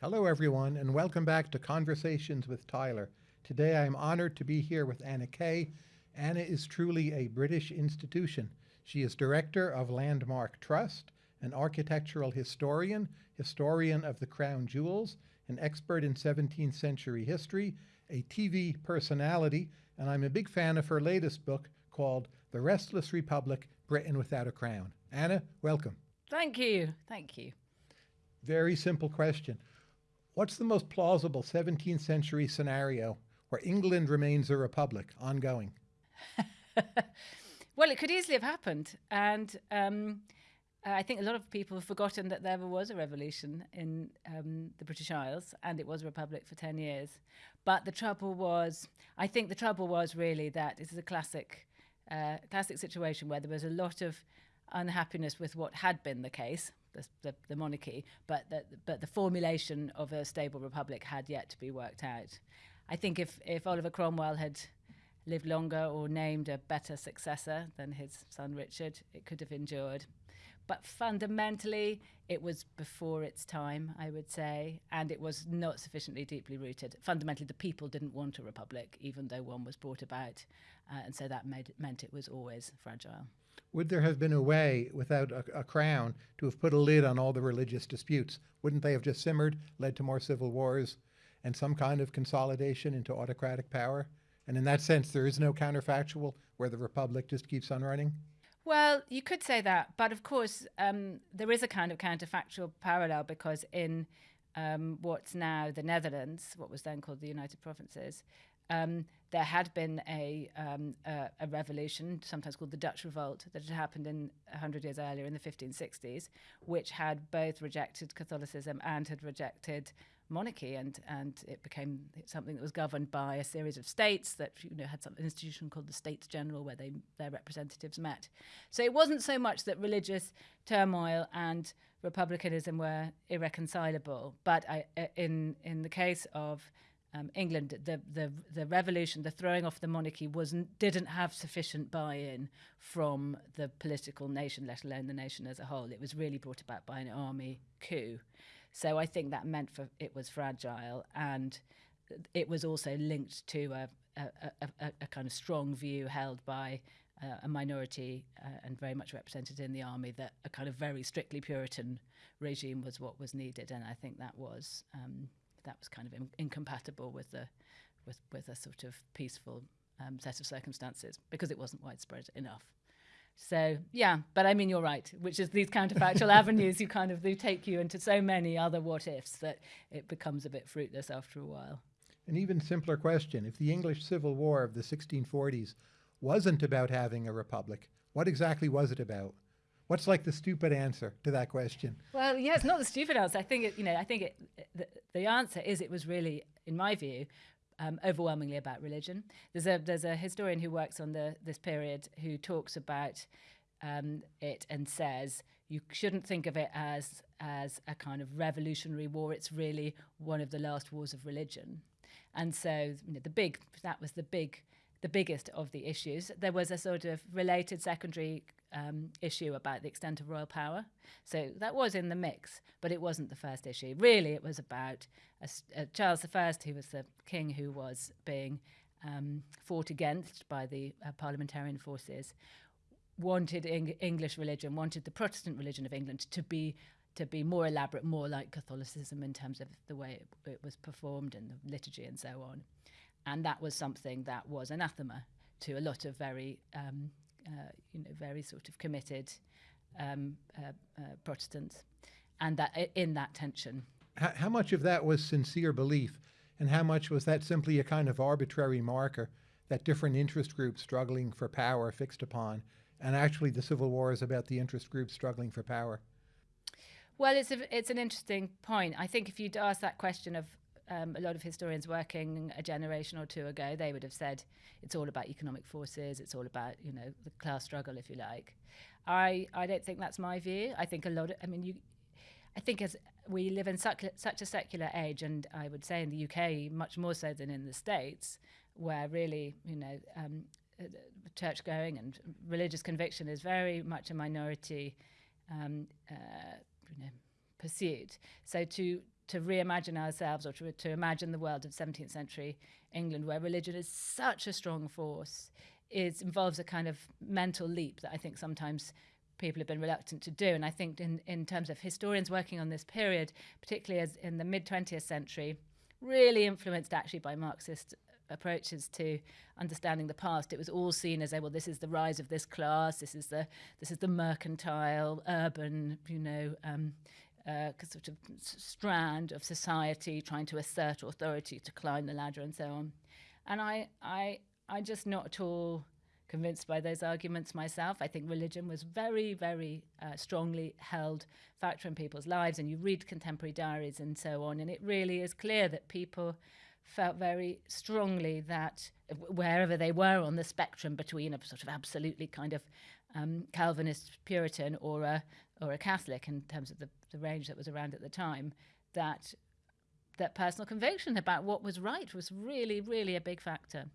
Hello, everyone, and welcome back to Conversations with Tyler. Today, I'm honored to be here with Anna Keay. Anna is truly a British institution. She is director of Landmark Trust, an architectural historian, historian of the crown jewels, an expert in 17th century history, a TV personality, and I'm a big fan of her latest book called The Restless Republic Britain Without a Crown. Anna, welcome. Thank you. Thank you. Very simple question. What's the most plausible 17th century scenario where England remains a republic ongoing? well, it could easily have happened. And um, I think a lot of people have forgotten that there was a revolution in um, the British Isles and it was a republic for 10 years. But the trouble was, I think the trouble was really that this is a classic, uh, classic situation where there was a lot of unhappiness with what had been the case, the, the, the, monarchy, but the, but the formulation of a stable republic had yet to be worked out. I think if, if Oliver Cromwell had lived longer or named a better successor than his son Richard, it could have endured. But fundamentally, it was before its time, I would say, and it was not sufficiently deeply rooted. Fundamentally, the people didn't want a republic, even though one was brought about, uh, and so that made, meant it was always fragile. Would there have been a way, without a, a, crown, to have put a lid on all the religious disputes? Wouldn't they have just simmered, led to more civil wars, and some kind of consolidation into autocratic power? And in that sense, there is no counterfactual where the republic just keeps on running? Well, you could say that, but of course, um, there is a kind of counterfactual parallel because in um, what's now the Netherlands, what was then called the United Provinces, um, there had been a, um, a, a, revolution, sometimes called the Dutch Revolt, that had happened in 100 years earlier in the 1560s, which had both rejected Catholicism and had rejected monarchy, and, and it became something that was governed by a series of states that you know had some institution called the States General, where they their representatives met. So it wasn't so much that religious turmoil and republicanism were irreconcilable, but I, in in the case of um, England, the, the the revolution, the throwing off the monarchy, wasn't didn't have sufficient buy-in from the political nation, let alone the nation as a whole. It was really brought about by an army coup, so I think that meant for it was fragile, and it was also linked to a a, a, a kind of strong view held by uh, a minority uh, and very much represented in the army that a kind of very strictly Puritan regime was what was needed, and I think that was. Um, that was kind of in, incompatible with the with with a sort of peaceful um, set of circumstances because it wasn't widespread enough. So yeah, but I mean you're right, which is these counterfactual avenues you kind of they take you into so many other what ifs that it becomes a bit fruitless after a while. An even simpler question: If the English Civil War of the 1640s wasn't about having a republic, what exactly was it about? What's like the stupid answer to that question? Well, yeah, it's not the stupid answer. I think it, you know, I think it, the, the answer is it was really, in my view, um, overwhelmingly about religion. There's a there's a historian who works on the this period who talks about um, it and says you shouldn't think of it as as a kind of revolutionary war. It's really one of the last wars of religion, and so you know, the big that was the big the biggest of the issues. There was a sort of related secondary um, issue about the extent of royal power. So that was in the mix, but it wasn't the first issue. Really, it was about a, a Charles I, who was the king who was being um, fought against by the uh, parliamentarian forces, wanted Eng English religion, wanted the Protestant religion of England to be to be more elaborate, more like Catholicism in terms of the way it, it was performed and the liturgy and so on. And that was something that was anathema to a lot of very um, uh, you know, very sort of committed um, uh, uh, Protestants, and that in that tension. How, how much of that was sincere belief, and how much was that simply a kind of arbitrary marker that different interest groups struggling for power fixed upon, and actually the Civil War is about the interest groups struggling for power? Well, it's a, it's an interesting point. I think if you'd ask that question of um, a lot of historians working a generation or two ago, they would have said it's all about economic forces, it's all about you know the class struggle, if you like. I I don't think that's my view. I think a lot of I mean you, I think as we live in such such a secular age, and I would say in the UK much more so than in the States, where really you know um, uh, church going and religious conviction is very much a minority. Um, uh, you know, pursuit. So to to reimagine ourselves or to, to imagine the world of 17th century England, where religion is such a strong force, is involves a kind of mental leap that I think sometimes people have been reluctant to do. And I think in, in terms of historians working on this period, particularly as in the mid 20th century, really influenced actually by Marxist approaches to understanding the past. It was all seen as, well, this is the rise of this class, this is the this is the mercantile, urban, you know, um, uh, sort of strand of society trying to assert authority to climb the ladder and so on. And I, I, I'm just not at all convinced by those arguments myself. I think religion was very, very uh, strongly held factor in people's lives, and you read contemporary diaries and so on, and it really is clear that people felt very strongly that wherever they were on the spectrum between a sort of absolutely kind of um, Calvinist Puritan or a or a Catholic in terms of the, the range that was around at the time, that that personal conviction about what was right was really, really a big factor.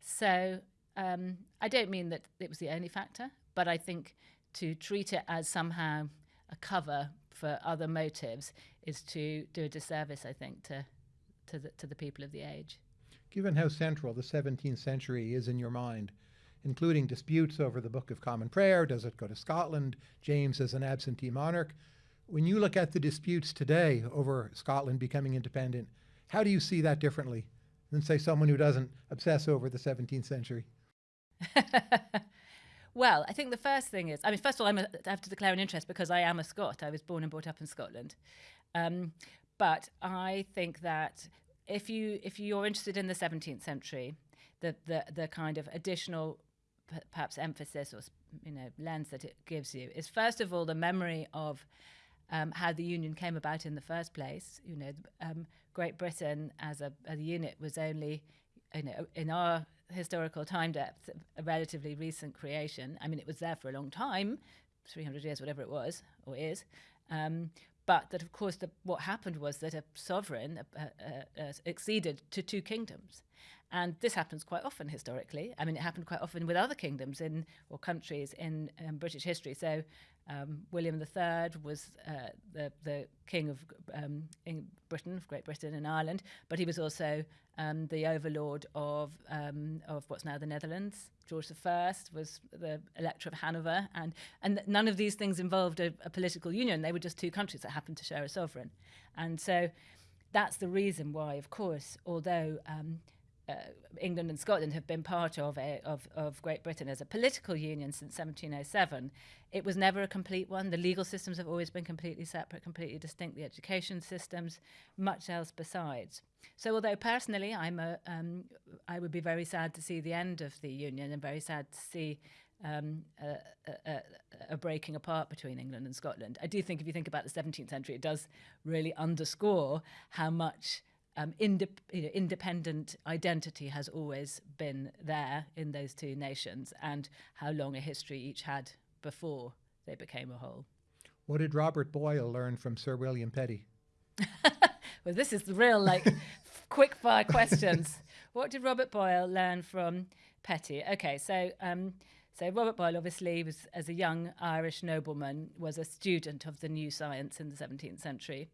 So um, I don't mean that it was the only factor, but I think to treat it as somehow a cover for other motives is to do a disservice, I think, to to the, to the people of the age. Given how central the 17th century is in your mind, including disputes over the Book of Common Prayer, does it go to Scotland, James as an absentee monarch, when you look at the disputes today over Scotland becoming independent, how do you see that differently than, say, someone who doesn't obsess over the 17th century? well, I think the first thing is, I mean, first of all, a, I have to declare an interest because I am a Scot. I was born and brought up in Scotland. Um, but I think that if you if you're interested in the 17th century, the the the kind of additional perhaps emphasis or you know lens that it gives you is first of all the memory of um, how the union came about in the first place. You know, um, Great Britain as a, as a unit was only you know in our historical time depth a relatively recent creation. I mean, it was there for a long time, 300 years, whatever it was or is. Um, but that, of course, the, what happened was that a sovereign uh, uh, uh, acceded to two kingdoms. And this happens quite often historically. I mean, it happened quite often with other kingdoms in or countries in um, British history. So um, William III was uh, the, the king of um, Britain, of Great Britain and Ireland, but he was also um, the overlord of, um, of what's now the Netherlands. George I was the Elector of Hanover, and, and none of these things involved a, a political union. They were just two countries that happened to share a sovereign. And so that's the reason why, of course, although um, uh, England and Scotland have been part of, a, of, of Great Britain as a political union since 1707. It was never a complete one. The legal systems have always been completely separate, completely distinct. The education systems, much else besides. So, although personally I'm a, um, I would be very sad to see the end of the union and very sad to see um, a, a, a, breaking apart between England and Scotland. I do think if you think about the 17th century, it does really underscore how much um, inde- you know, independent identity has always been there in those two nations and how long a history each had before they became a whole. What did Robert Boyle learn from Sir William Petty? well, this is the real, like, quick fire questions. What did Robert Boyle learn from Petty? Okay, so. Um, so Robert Boyle, obviously, was as a young Irish nobleman, was a student of the new science in the 17th century,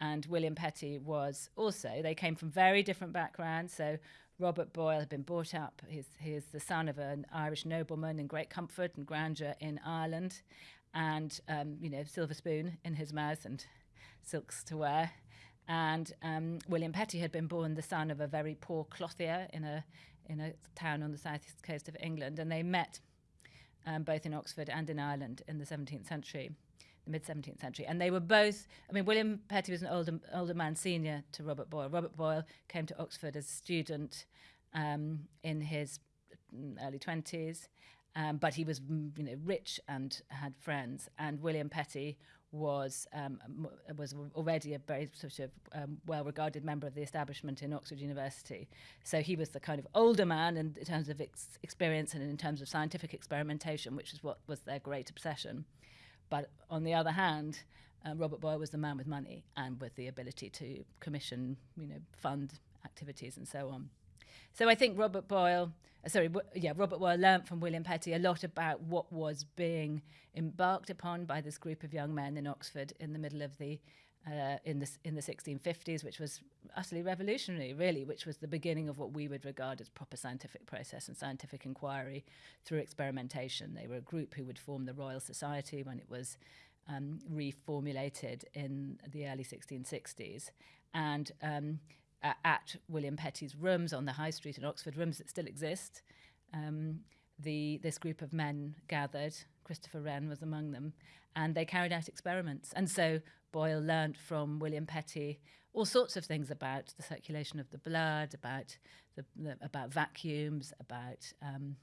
and William Petty was also. They came from very different backgrounds. So Robert Boyle had been brought up, he's, he's the son of an Irish nobleman in great comfort and grandeur in Ireland, and, um, you know, silver spoon in his mouth and silks to wear. And um, William Petty had been born the son of a very poor clothier in a, in a town on the southeast coast of England, and they met um, both in Oxford and in Ireland in the 17th century the mid 17th century. And they were both, I mean, William Petty was an older, older man senior to Robert Boyle. Robert Boyle came to Oxford as a student um, in his early 20s, um, but he was, you know, rich and had friends. And William Petty was um, was already a very sort of um, well-regarded member of the establishment in Oxford University. So he was the kind of older man in, in terms of ex- experience and in terms of scientific experimentation, which is what was their great obsession. But on the other hand, uh, Robert Boyle was the man with money and with the ability to commission, you know, fund activities and so on. So I think Robert Boyle, uh, sorry, yeah, Robert Boyle learnt from William Petty a lot about what was being embarked upon by this group of young men in Oxford in the middle of the uh, in the in the 1650s, which was utterly revolutionary, really, which was the beginning of what we would regard as proper scientific process and scientific inquiry through experimentation. They were a group who would form the Royal Society when it was um, reformulated in the early 1660s, and um, at William Petty's rooms on the High Street in Oxford, rooms that still exist. Um, the this group of men gathered. Christopher Wren was among them, and they carried out experiments. And so Boyle learnt from William Petty all sorts of things about the circulation of the blood, about the, the about vacuums, about um,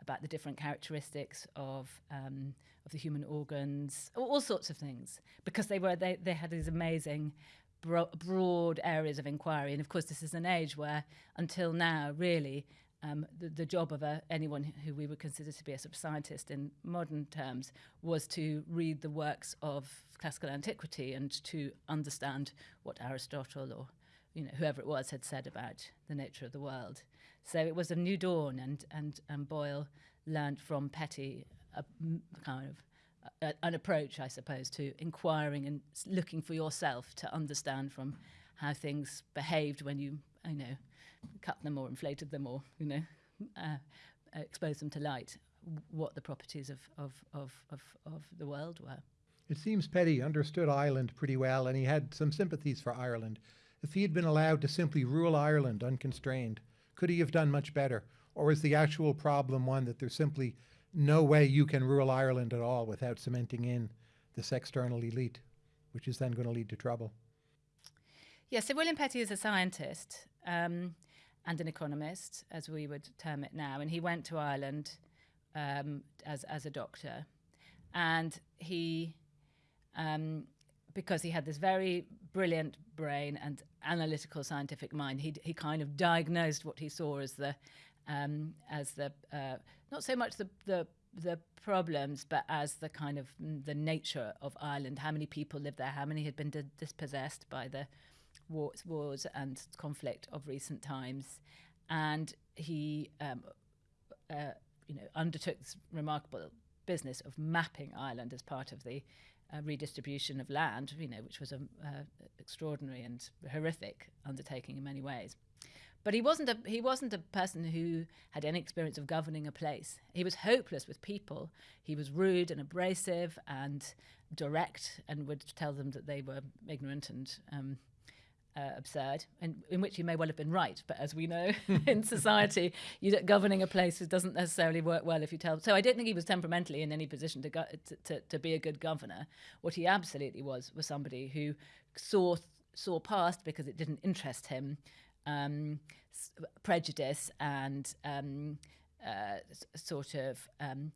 about the different characteristics of um, of the human organs, all, all, sorts of things, because they were they, they had these amazing bro- broad areas of inquiry, and of course this is an age where until now really um, the, the, job of a, anyone who we would consider to be a sort of scientist in modern terms was to read the works of classical antiquity and to understand what Aristotle or you know whoever it was had said about the nature of the world. So it was a new dawn, and and, and Boyle learned from Petty a kind of a, an approach, I suppose, to inquiring and looking for yourself to understand from how things behaved when you you know cut them or inflated them or you know uh, expose them to light what the properties of, of, of, of, of the world were. It seems Petty understood Ireland pretty well and he had some sympathies for Ireland. If he had been allowed to simply rule Ireland unconstrained, could he have done much better? Or is the actual problem one that there's simply no way you can rule Ireland at all without cementing in this external elite, which is then going to lead to trouble? Yes, yeah, so William Petty is a scientist. Um, and an economist, as we would term it now. And he went to Ireland um, as, as a doctor. And he, um, because he had this very brilliant brain and analytical scientific mind, he, he kind of diagnosed what he saw as the, um, as the uh, not so much the, the the problems, but as the kind of mm, the nature of Ireland, how many people lived there, how many had been dispossessed by the wars, wars and conflict of recent times, and he, um, uh, you know, undertook this remarkable business of mapping Ireland as part of the uh, redistribution of land, you know, which was an extraordinary and horrific undertaking in many ways. But he wasn't a he wasn't a person who had any experience of governing a place. He was hopeless with people. He was rude and abrasive and direct, and would tell them that they were ignorant and um, uh, absurd, and in which you may well have been right. But as we know in society, governing a place doesn't necessarily work well if you tell. So I don't think he was temperamentally in any position to, to, to, to be a good governor. What he absolutely was was somebody who saw saw past because it didn't interest him. Um, prejudice and um, uh, sort of um,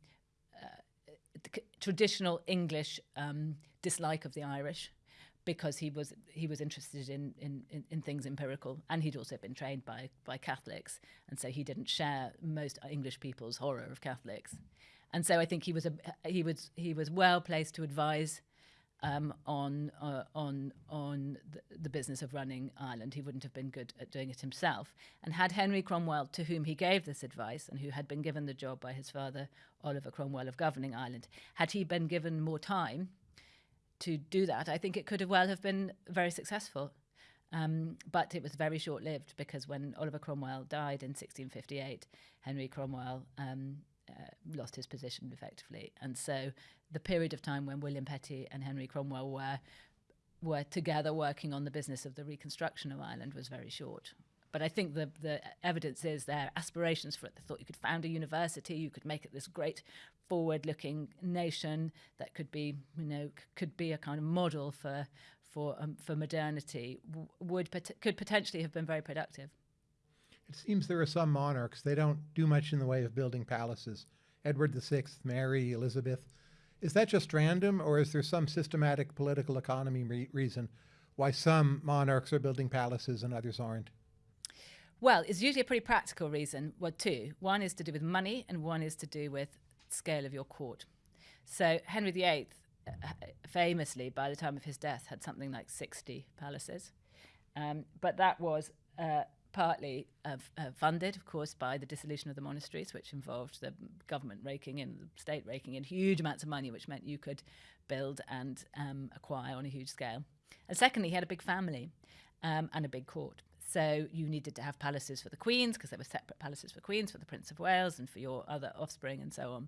uh, traditional English um, dislike of the Irish because he was he was interested in, in, in, in, things empirical and he'd also been trained by by Catholics and so he didn't share most English people's horror of Catholics and so I think he was a he was he was well placed to advise um, on uh, on on the, the, business of running Ireland. He wouldn't have been good at doing it himself. And had Henry Cromwell, to whom he gave this advice, and who had been given the job by his father Oliver Cromwell of governing Ireland, had he been given more time, to do that, I think it could have well have been very successful. Um, but it was very short lived because when Oliver Cromwell died in 1658, Henry Cromwell um, uh, lost his position effectively. And so the period of time when William Petty and Henry Cromwell were were together working on the business of the reconstruction of Ireland was very short. But I think the, the evidence is their aspirations for it. They thought you could found a university, you could make it this great forward-looking nation that could be, you know, could be a kind of model for for um, for modernity. W- would pot- could potentially have been very productive. It seems there are some monarchs they don't do much in the way of building palaces. Edward VI, Mary, Elizabeth. Is that just random, or is there some systematic political economy re- reason why some monarchs are building palaces and others aren't? Well, it's usually a pretty practical reason. Well, two. One is to do with money, and one is to do with scale of your court. So Henry VIII, uh, famously, by the time of his death, had something like 60 palaces. Um, but that was uh, partly uh, uh, funded, of course, by the dissolution of the monasteries, which involved the government raking in, the state raking in huge amounts of money, which meant you could build and um, acquire on a huge scale. And secondly, he had a big family um, and a big court. So you needed to have palaces for the queens because there were separate palaces for queens, for the Prince of Wales, and for your other offspring, and so on.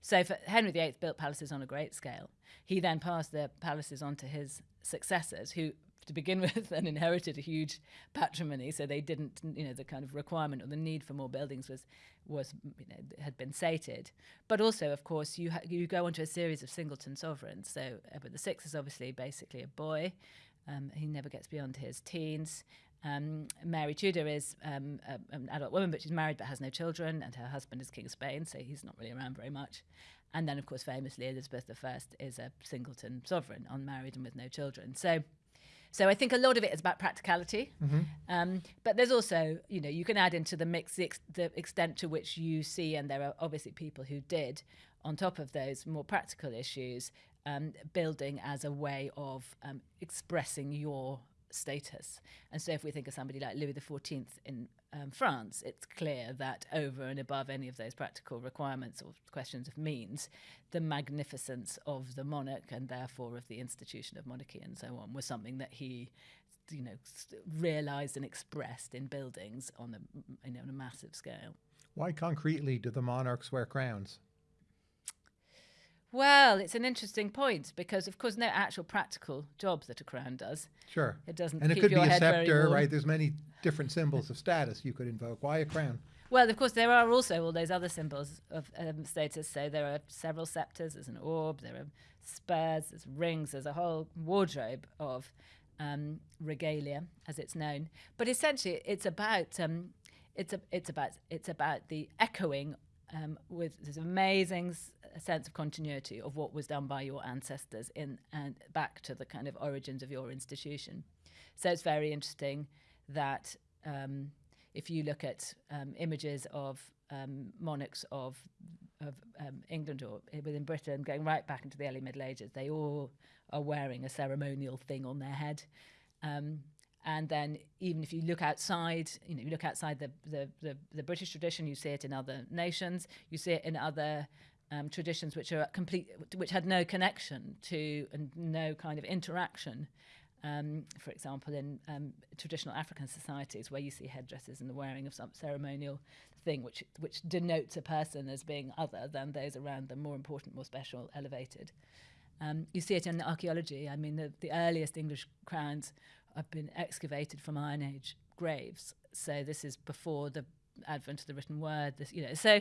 So Henry VIII built palaces on a great scale. He then passed the palaces on to his successors, who to begin with and inherited a huge patrimony. So they didn't you know the kind of requirement or the need for more buildings was was you know, had been sated. But also of course you you go onto a series of singleton sovereigns. So Edward Sixth is obviously basically a boy. Um, he never gets beyond his teens um, Mary Tudor is um, a, an adult woman, but she's married but has no children, and her husband is King of Spain, so he's not really around very much. And then, of course, famously, Elizabeth I is a singleton sovereign, unmarried and with no children. So so I think a lot of it is about practicality, mm-hmm. um, but there's also, you know, you can add into the mix the, ex- the, extent to which you see, and there are obviously people who did, on top of those more practical issues, um, building as a way of um, expressing your status. And so if we think of somebody like Louis XIV in um, France, it's clear that over and above any of those practical requirements or questions of means, the magnificence of the monarch and therefore of the institution of monarchy and so on was something that he you know realized and expressed in buildings on a you know on a massive scale why concretely do the monarchs wear crowns well, it's an interesting point because, of course, no actual practical jobs that a crown does. Sure. It doesn't. And it could be a scepter, right? There's many different symbols of status you could invoke. Why a crown? Well, of course, there are also all those other symbols of um, status. So there are several scepters. There's an orb. There are spurs. There's rings. There's a whole wardrobe of um, regalia, as it's known. But essentially, it's about um, it's a, it's about it's about the echoing um, with this amazing s- sense of continuity of what was done by your ancestors in and back to the kind of origins of your institution. So it's very interesting that um, if you look at um, images of um, monarchs of of um, England or within Britain, going right back into the early Middle Ages, they all are wearing a ceremonial thing on their head. Um, and then even if you look outside, you know, you look outside the, the, the, the British tradition, you see it in other nations, you see it in other um, traditions which are complete, which had no connection to and no kind of interaction. Um, for example, in um, traditional African societies, where you see headdresses and the wearing of some ceremonial thing, which which denotes a person as being other than those around them, more important, more special, elevated. Um, you see it in archaeology. I mean, the, the earliest English crowns have been excavated from Iron Age graves. So this is before the advent of the written word. This, you know, so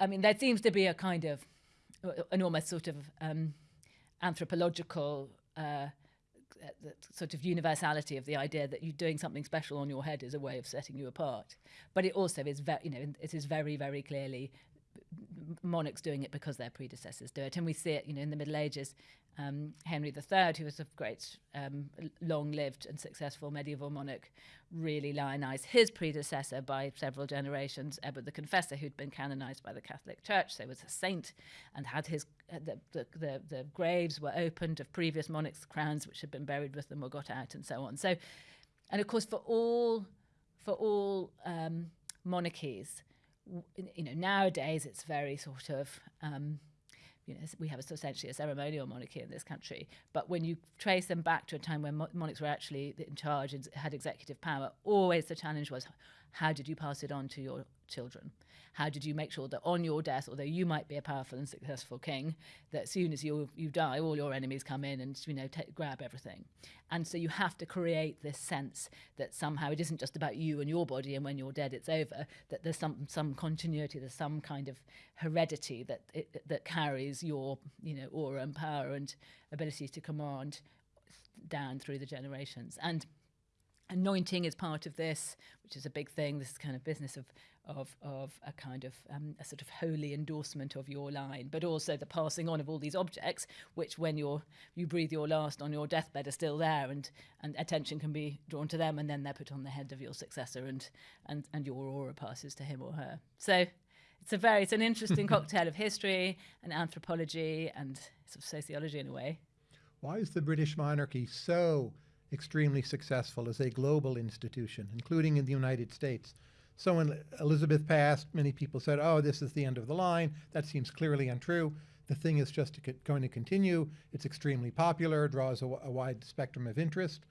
I mean, there seems to be a kind of an almost sort of um, anthropological. Uh, sort of universality of the idea that you're doing something special on your head is a way of setting you apart, but it also is you know, it is very, very clearly monarchs doing it because their predecessors do it. And we see it, you know, in the Middle Ages. Um, Henry III, who was a great, um, long-lived and successful medieval monarch, really lionized his predecessor by several generations, Edward the Confessor, who'd been canonized by the Catholic Church, so was a saint, and had his uh, the, the, the, the graves were opened of previous monarchs' crowns, which had been buried with them were got out, and so on. So, and of course, for all for all um, monarchies, you know, nowadays it's very sort of, um, you know, we have essentially a ceremonial monarchy in this country. But when you trace them back to a time when monarchs were actually in charge and had executive power, always the challenge was, how did you pass it on to your children? How did you make sure that on your death, although you might be a powerful and successful king, that as soon as you you die, all your enemies come in and you know grab everything, and so you have to create this sense that somehow it isn't just about you and your body, and when you're dead, it's over. That there's some some continuity, there's some kind of heredity that it, that carries your you know aura and power and ability to command down through the generations and anointing is part of this, which is a big thing. This kind of business of of of a kind of um, a sort of holy endorsement of your line, but also the passing on of all these objects, which when you're you breathe your last on your deathbed are still there, and and attention can be drawn to them, and then they're put on the head of your successor, and and and your aura passes to him or her. So. It's a very, it's an interesting cocktail of history and anthropology and sort of sociology in a way. Why is the British monarchy so extremely successful as a global institution, including in the United States. So when Elizabeth passed, many people said, oh, this is the end of the line. That seems clearly untrue. The thing is just to going to continue. It's extremely popular, draws a, a wide spectrum of interest.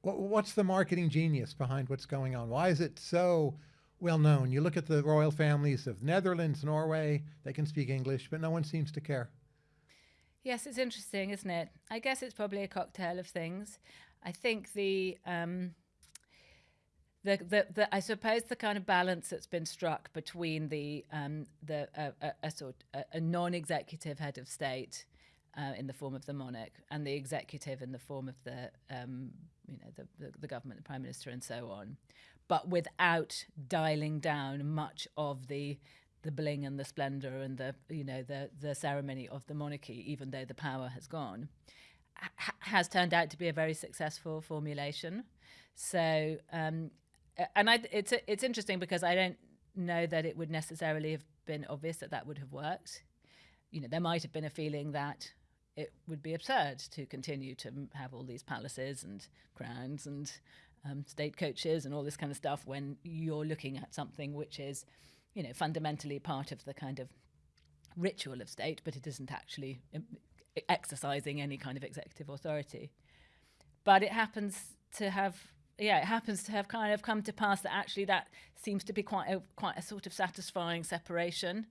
What, what's the marketing genius behind what's going on? Why is it so well known? You look at the royal families of Netherlands, Norway, they can speak English, but no one seems to care. Yes, it's interesting, isn't it? I guess it's probably a cocktail of things. I think the um, the, the, the, I suppose the kind of balance that's been struck between the um, the uh, a, a, sort a, a non-executive head of state uh, in the form of the monarch and the executive in the form of the um, you know the, the, the government, the prime minister, and so on, but without dialing down much of the the bling and the splendor and the you know the the ceremony of the monarchy, even though the power has gone, ha- has turned out to be a very successful formulation. So, um, and I, it's it's interesting because I don't know that it would necessarily have been obvious that that would have worked. You know, there might have been a feeling that it would be absurd to continue to have all these palaces and crowns and um, state coaches and all this kind of stuff when you're looking at something which is you know, fundamentally part of the kind of ritual of state, but it isn't actually um, exercising any kind of executive authority. But it happens to have, yeah, it happens to have kind of come to pass that actually that seems to be quite a, quite a sort of satisfying separation.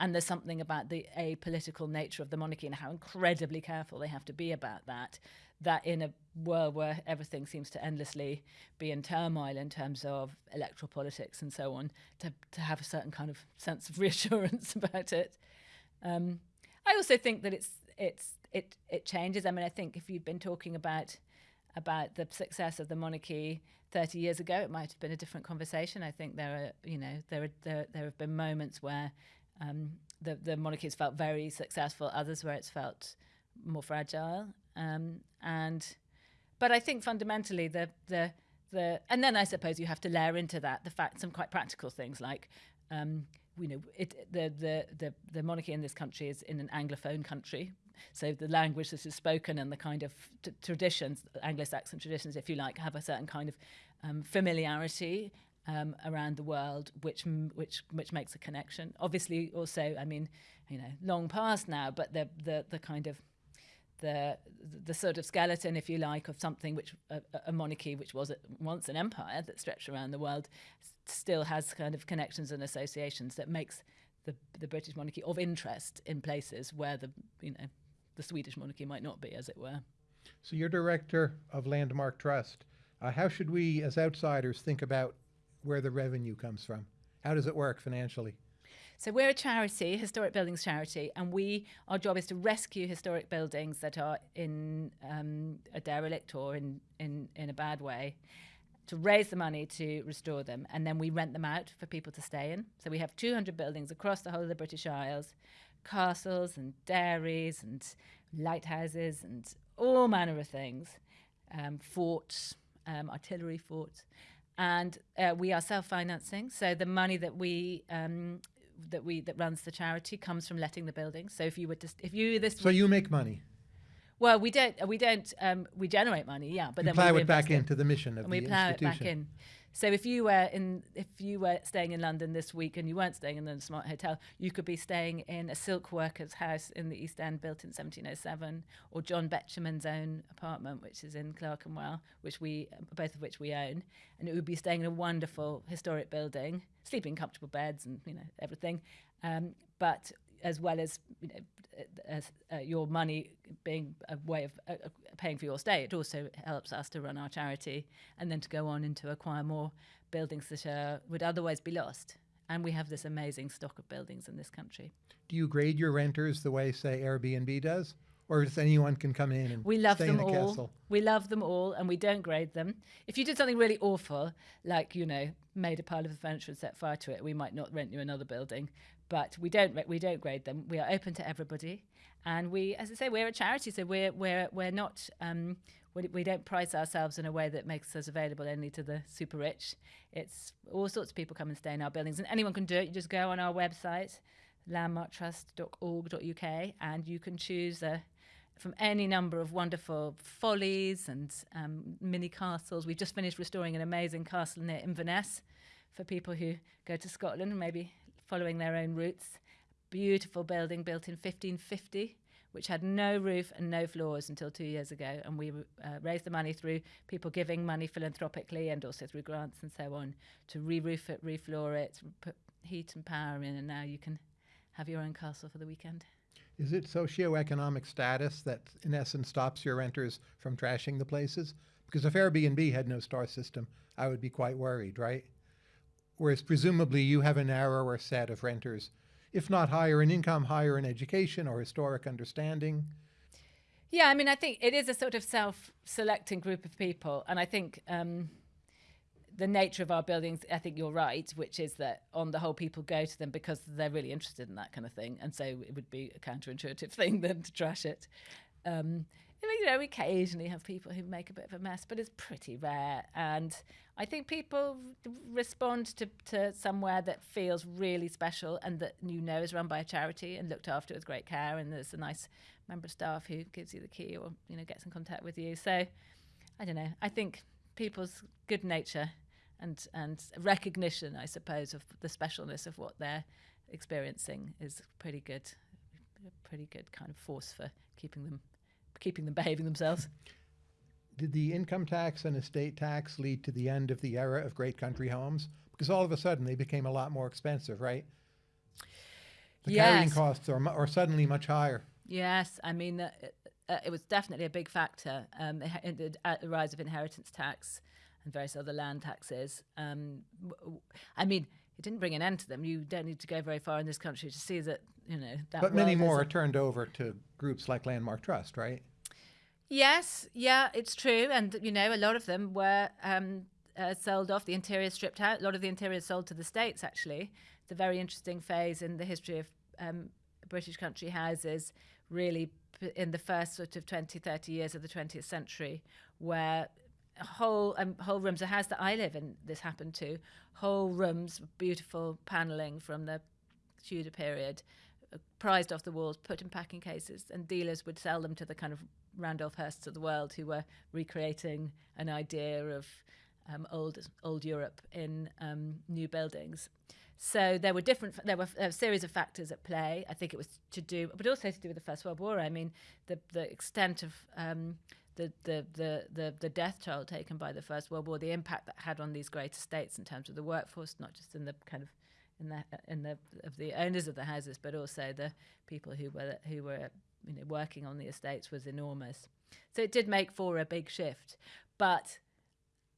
And there's something about the apolitical nature of the monarchy and how incredibly careful they have to be about that that in a world where everything seems to endlessly be in turmoil in terms of electoral politics and so on, to, to have a certain kind of sense of reassurance about it. Um, I also think that it's it's it it changes. I mean, I think if you've been talking about about the success of the monarchy 30 years ago, it might have been a different conversation. I think there are you know there are there, there have been moments where um, the the monarchy has felt very successful, others where it's felt more fragile. Um, and but I think fundamentally the the the and then I suppose you have to layer into that the fact some quite practical things like um, you know it, the, the the the monarchy in this country is in an anglophone country so the language that is spoken and the kind of traditions anglo-saxon traditions if you like have a certain kind of um, familiarity um, around the world which which which makes a connection. Obviously also i mean you know long past now but the the the kind of the the sort of skeleton, if you like, of something which a, a monarchy, which was once an empire that stretched around the world, still has kind of connections and associations that makes the the British monarchy of interest in places where the you know the Swedish monarchy might not be, as it were. So you're director of Landmark Trust. Uh, how should we, as outsiders, think about where the revenue comes from? How does it work financially? So we're a charity, historic buildings charity, and we our job is to rescue historic buildings that are in um, a derelict or in, in in a bad way, to raise the money to restore them, and then we rent them out for people to stay in. So we have 200 buildings across the whole of the British Isles, castles and dairies and lighthouses and all manner of things, um, forts, um, artillery forts and uh, we are self-financing. So the money that we um, that we that runs the charity comes from letting the building. So if you were just if you this so you make money. Well, we don't. We don't. Um, we generate money, yeah, but you then plow we it back into the mission of and the we plow institution. it back in. So if you were in, if you were staying in London this week and you weren't staying in the Smart Hotel, you could be staying in a silk worker's house in the East End, built in 1707, or John Betjeman's own apartment, which is in Clerkenwell, which we both of which we own, and it would be staying in a wonderful historic building, sleeping in comfortable beds and you know everything, um, but as well as you know, as uh, your money being a way of uh, paying for your stay, it also helps us to run our charity and then to go on and to acquire more buildings that uh, would otherwise be lost. And we have this amazing stock of buildings in this country. Do you grade your renters the way, say, Airbnb does? Or does anyone can come in and we love stay them in the all. castle? We love them all, and we don't grade them. If you did something really awful, like you know, made a pile of furniture and set fire to it, we might not rent you another building but we don't we don't grade them. We are open to everybody, and we, as I say, we're a charity, so we're we're we're not. Um, we, we don't price ourselves in a way that makes us available only to the super rich. It's all sorts of people come and stay in our buildings, and anyone can do it. You just go on our website, landmarktrust.org.uk, and you can choose a from any number of wonderful follies and um, mini castles. We've just finished restoring an amazing castle near Inverness for people who go to Scotland, and maybe following their own routes. Beautiful building built in 1550 which had no roof and no floors until two years ago. And we uh, raised the money through people giving money philanthropically and also through grants and so on to re roof it, refloor it, put heat and power in, and now you can have your own castle for the weekend. Is it socioeconomic status that, in essence, stops your renters from trashing the places? Because if Airbnb had no star system, I would be quite worried, right? Whereas presumably you have a narrower set of renters if not higher in income, higher in education or historic understanding? Yeah, I mean, I think it is a sort of self-selecting group of people, and I think um, the nature of our buildings. I think you're right, which is that on the whole, people go to them because they're really interested in that kind of thing, and so it would be a counterintuitive thing then to trash it. Um, you know, we occasionally have people who make a bit of a mess, but it's pretty rare. And I think people respond to, to somewhere that feels really special and that you know is run by a charity and looked after with great care. And there's a nice member of staff who gives you the key or, you know, gets in contact with you. So I don't know. I think people's good nature and, and recognition, I suppose, of the specialness of what they're experiencing is pretty good, a pretty good kind of force for keeping them keeping them behaving themselves. Did the income tax and estate tax lead to the end of the era of great country homes? Because all of a sudden they became a lot more expensive, right? The yes. carrying costs are, are suddenly much higher. Yes, I mean, uh, uh, it was definitely a big factor. Um, the, uh, the rise of inheritance tax and various other land taxes. Um, I mean, it didn't bring an end to them. You don't need to go very far in this country to see that, you know. That but many more are turned over to groups like Landmark Trust, right? Yes, yeah, it's true, and you know, a lot of them were um, uh, sold off. The interior stripped out. A lot of the interior sold to the states. Actually, it's a very interesting phase in the history of um, British country houses. Really, in the first sort of 20, 30 years of the 20th century, where whole um, whole rooms. A house that I live in, this happened to. Whole rooms, beautiful paneling from the Tudor period, uh, prized off the walls, put in packing cases, and dealers would sell them to the kind of Randolph Hearsts of the world who were recreating an idea of um, old old Europe in um, new buildings. So there were different. There were a series of factors at play. I think it was to do, but also to do with the First World War. I mean, the the extent of um, the, the, the, the, the death toll taken by the First World War, the impact that had on these great estates in terms of the workforce, not just in the kind of in the in the of the owners of the houses, but also the people who were who were you know, working on the estates was enormous. So it did make for a big shift. But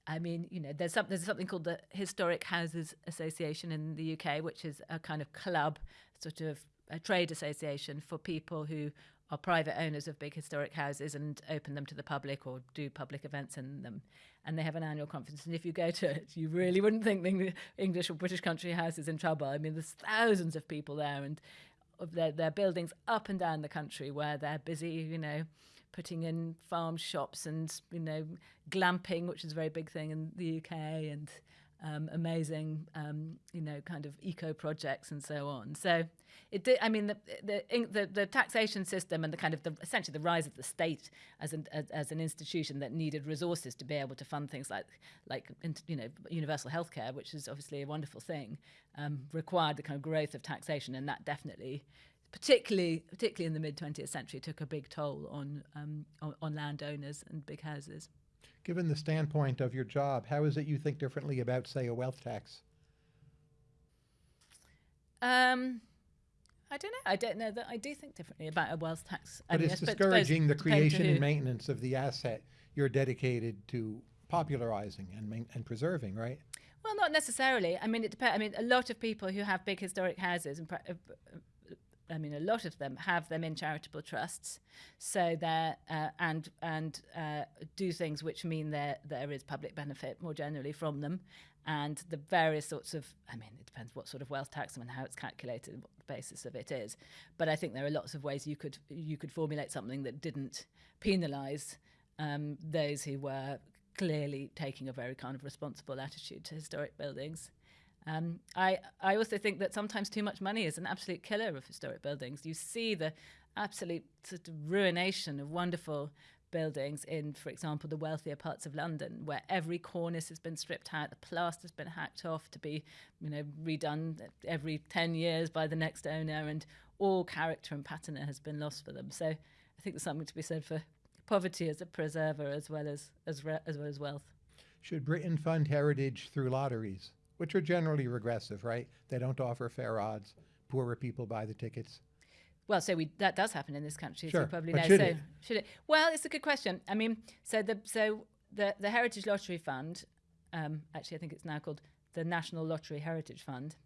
I mean, you know, there's, some, there's something called the Historic Houses Association in the UK, which is a kind of club, sort of a trade association for people who are private owners of big historic houses and open them to the public or do public events in them. And they have an annual conference. And if you go to it, you really wouldn't think the English or British country house is in trouble. I mean, there's thousands of people there, and of their, their buildings up and down the country where they're busy, you know, putting in farm shops and, you know, glamping, which is a very big thing in the UK, and um, amazing, um, you know, kind of eco projects and so on. So it did. I mean, the, the the the, taxation system and the kind of the essentially the rise of the state as an as, as, an institution that needed resources to be able to fund things like like you know universal healthcare, which is obviously a wonderful thing, um, required the kind of growth of taxation, and that definitely. Particularly, particularly in the mid 20th century, took a big toll on, um, on on landowners and big houses. Given the standpoint of your job, how is it you think differently about, say, a wealth tax? Um, I don't know. I don't know that I do think differently about a wealth tax. But I mean, it's discouraging the creation and maintenance of the asset you're dedicated to popularizing and, and preserving, right? Well, not necessarily. I mean, it depends. I mean, a lot of people who have big historic houses and uh, I mean, a lot of them have them in charitable trusts, so they uh, and and uh, do things which mean that there is public benefit more generally from them, and the various sorts of. I mean, it depends what sort of wealth tax and how it's calculated, what the basis of it is. But I think there are lots of ways you could you could formulate something that didn't penalise um, those who were clearly taking a very kind of responsible attitude to historic buildings. Um, I, I also think that sometimes too much money is an absolute killer of historic buildings. You see the absolute sort of ruination of wonderful buildings in, for example, the wealthier parts of London, where every cornice has been stripped out, the plaster's been hacked off to be, you know, redone every 10 years by the next owner, and all character and patina has been lost for them. So I think there's something to be said for poverty as a preserver as well as, as, as, well as wealth. Should Britain fund heritage through lotteries, which are generally regressive, right? They don't offer fair odds. Poorer people buy the tickets. Well, so we that does happen in this country, Sure, so you probably but know. should so it? should it? Well, it's a good question. I mean, so the so the the Heritage Lottery Fund, um, actually, I think it's now called the National Lottery Heritage Fund,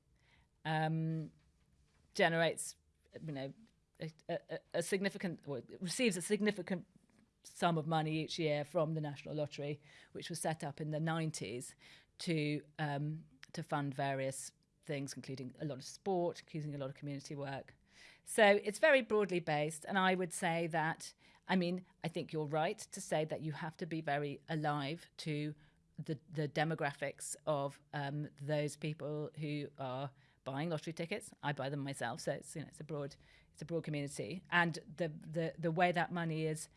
um, generates you know a, a, a significant or receives a significant sum of money each year from the National Lottery, which was set up in the 90s to um, to fund various things, including a lot of sport, including a lot of community work. So it's very broadly based, and I would say that. I mean, I think you're right to say that you have to be very alive to the the demographics of um, those people who are buying lottery tickets. I buy them myself, so it's you know it's a broad it's a broad community, and the the the way that money is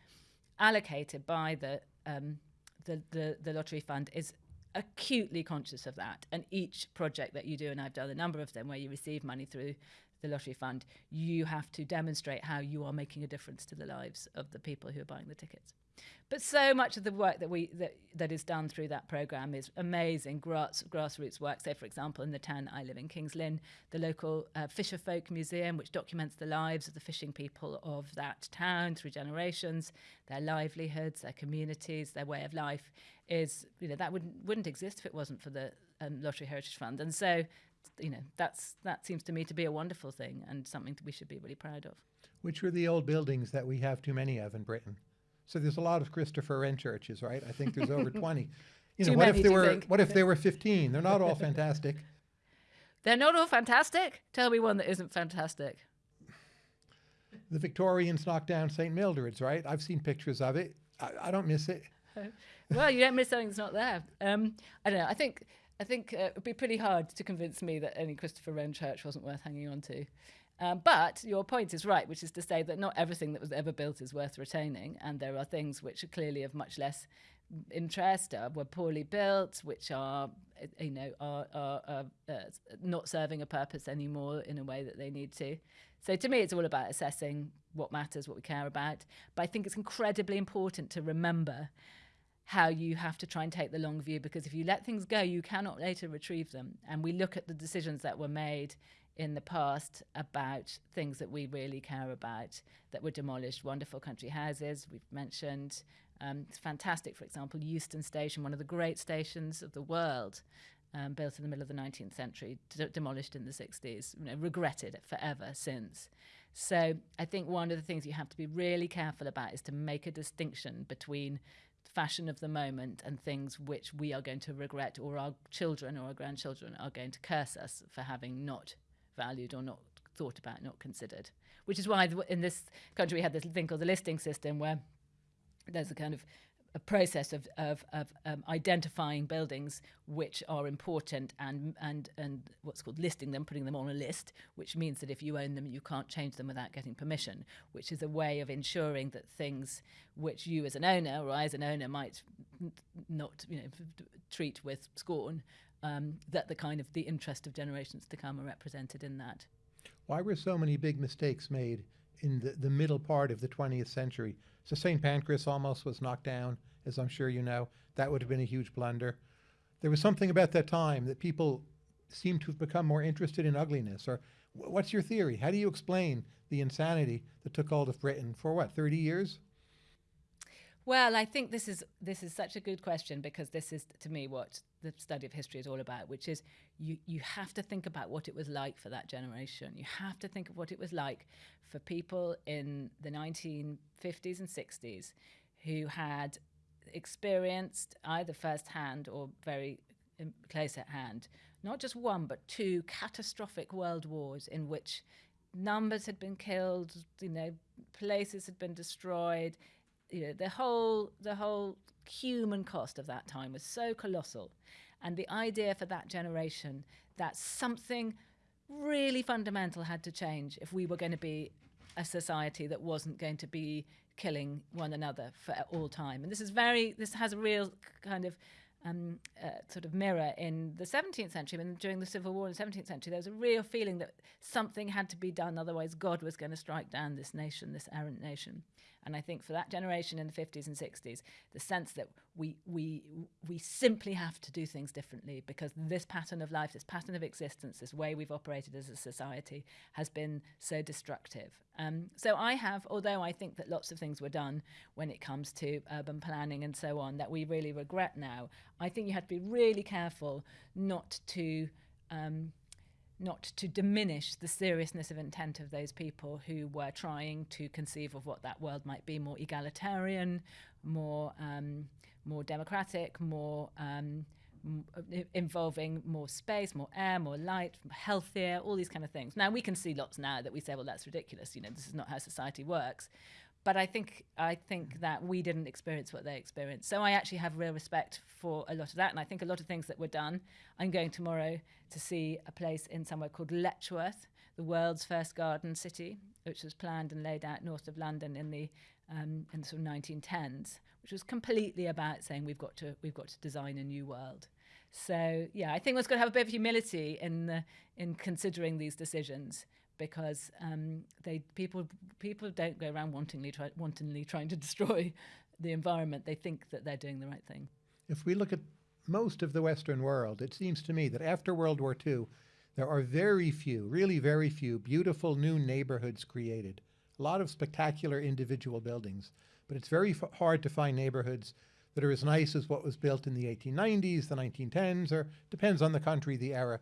allocated by the um, the, the the lottery fund is acutely conscious of that. And each project that you do, and I've done a number of them where you receive money through the lottery fund, you have to demonstrate how you are making a difference to the lives of the people who are buying the tickets. But so much of the work that we that, that is done through that program is amazing grass, grassroots work. So, for example, in the town I live in, Kings Lynn, the local uh, Fisher Folk Museum, which documents the lives of the fishing people of that town through generations, their livelihoods, their communities, their way of life, is you know that wouldn't wouldn't exist if it wasn't for the um, Lottery Heritage Fund. And so, you know, that's that seems to me to be a wonderful thing and something that we should be really proud of. Which are the old buildings that we have too many of in Britain? So there's a lot of Christopher Wren churches, right? I think there's over 20. You know, Too what many, if there do you were think? what if there were 15? They're not all fantastic. They're not all fantastic. Tell me one that isn't fantastic. The Victorians knocked down St. Mildred's, right? I've seen pictures of it. I, I don't miss it. well, you don't miss something that's not there. Um, I don't know. I think I think uh, it'd be pretty hard to convince me that any Christopher Wren church wasn't worth hanging on to. Um, but your point is right, which is to say that not everything that was ever built is worth retaining, and there are things which are clearly of much less interest, uh, were poorly built, which are uh, you know are, are, are uh, not serving a purpose anymore in a way that they need to. So to me, it's all about assessing what matters, what we care about. But I think it's incredibly important to remember how you have to try and take the long view because if you let things go, you cannot later retrieve them. And we look at the decisions that were made in the past about things that we really care about that were demolished. Wonderful country houses, we've mentioned. Um, it's fantastic, for example, Euston Station, one of the great stations of the world. Um, built in the middle of the 19th century, demolished in the 60s, you know, regretted forever since. So I think one of the things you have to be really careful about is to make a distinction between fashion of the moment and things which we are going to regret or our children or our grandchildren are going to curse us for having not valued or not thought about, not considered. Which is why in this country we had this thing called the listing system where there's a kind of a process of, of, of um, identifying buildings which are important and, and, and what's called listing them, putting them on a list, which means that if you own them, you can't change them without getting permission, which is a way of ensuring that things which you as an owner or I as an owner might not you know, treat with scorn, um, that the kind of the interest of generations to come are represented in that. Why were so many big mistakes made in the, the middle part of the 20th century? So St. Pancras almost was knocked down, as I'm sure you know. That would have been a huge blunder. There was something about that time that people seem to have become more interested in ugliness. Or what's your theory? How do you explain the insanity that took hold of Britain for what, 30 years? Well, I think this is this is such a good question because this is to me what the study of history is all about, which is you you have to think about what it was like for that generation. You have to think of what it was like for people in the 1950s and 60s who had experienced either firsthand or very um, close at hand not just one but two catastrophic world wars in which numbers had been killed, you know, places had been destroyed, you know, the whole the whole human cost of that time was so colossal. And the idea for that generation that something really fundamental had to change if we were going to be a society that wasn't going to be killing one another for all time. And this is very, this has a real kind of um, uh, sort of mirror in the 17th century. I mean, during the Civil War in the 17th century, there was a real feeling that something had to be done, otherwise God was going to strike down this nation, this errant nation. And I think for that generation in the 50s and 60s, the sense that we, we, we simply have to do things differently because this pattern of life, this pattern of existence, this way we've operated as a society has been so destructive. Um, so I have, although I think that lots of things were done when it comes to urban planning and so on that we really regret now, I think you have to be really careful not to. Um, not to diminish the seriousness of intent of those people who were trying to conceive of what that world might be more egalitarian, more um, more democratic, more um, involving more space, more air, more light, healthier, all these kind of things. Now we can see lots now that we say, well, that's ridiculous. You know, this is not how society works but I think I think that we didn't experience what they experienced. So I actually have real respect for a lot of that, and I think a lot of things that were done. I'm going tomorrow to see a place in somewhere called Letchworth, the world's first garden city, which was planned and laid out north of London in the um, in the sort of 1910s, which was completely about saying we've got to we've got to design a new world. So yeah, I think one's got to have a bit of humility in the, in considering these decisions because um, they people people don't go around wantingly try, wantonly trying to destroy the environment. They think that they're doing the right thing. If we look at most of the Western world, it seems to me that after World War II, there are very few, really very few, beautiful new neighborhoods created. A lot of spectacular individual buildings, but it's very hard to find neighborhoods that are as nice as what was built in the 1890s, the 1910s, or depends on the country, the era,